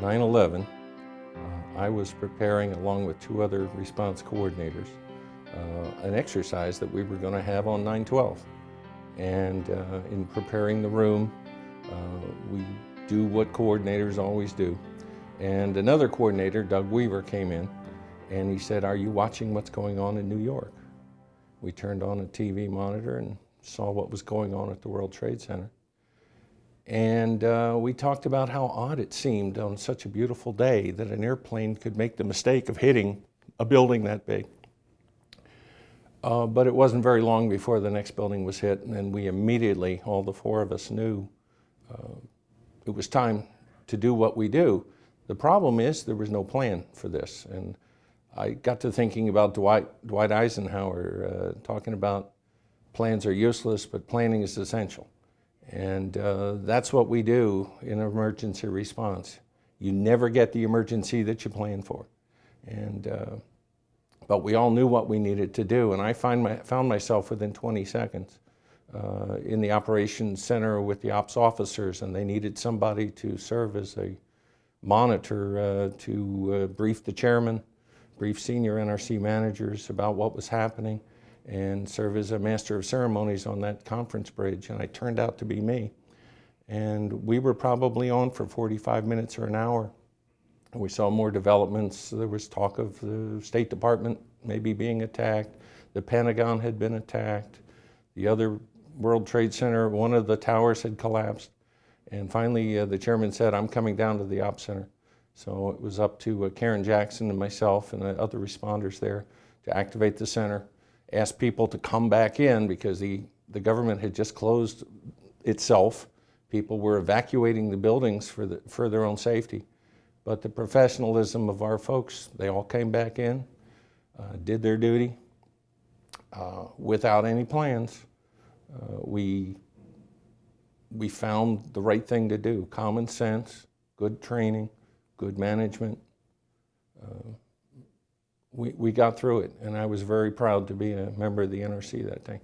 9-11, uh, I was preparing, along with two other response coordinators, uh, an exercise that we were going to have on 9-12. And uh, in preparing the room, uh, we do what coordinators always do. And another coordinator, Doug Weaver, came in and he said, are you watching what's going on in New York? We turned on a TV monitor and saw what was going on at the World Trade Center. And uh, we talked about how odd it seemed on such a beautiful day that an airplane could make the mistake of hitting a building that big. Uh, but it wasn't very long before the next building was hit, and we immediately, all the four of us knew uh, it was time to do what we do. The problem is there was no plan for this. And I got to thinking about Dwight, Dwight Eisenhower uh, talking about plans are useless, but planning is essential. And uh, that's what we do in emergency response. You never get the emergency that you plan for. And, uh, but we all knew what we needed to do. And I find my, found myself within 20 seconds uh, in the operations center with the ops officers, and they needed somebody to serve as a monitor uh, to uh, brief the chairman, brief senior NRC managers about what was happening, and serve as a master of ceremonies on that conference bridge, and I turned out to be me. And we were probably on for 45 minutes or an hour. We saw more developments. There was talk of the State Department maybe being attacked. The Pentagon had been attacked. The other World Trade Center, one of the towers had collapsed. And finally, uh, the chairman said, I'm coming down to the Ops Center. So it was up to uh, Karen Jackson and myself and the other responders there to activate the center, ask people to come back in because the, the government had just closed itself. People were evacuating the buildings for, the, for their own safety. But the professionalism of our folks, they all came back in, uh, did their duty uh, without any plans. Uh, we, we found the right thing to do, common sense, good training, good management. We, we got through it, and I was very proud to be a member of the NRC that day.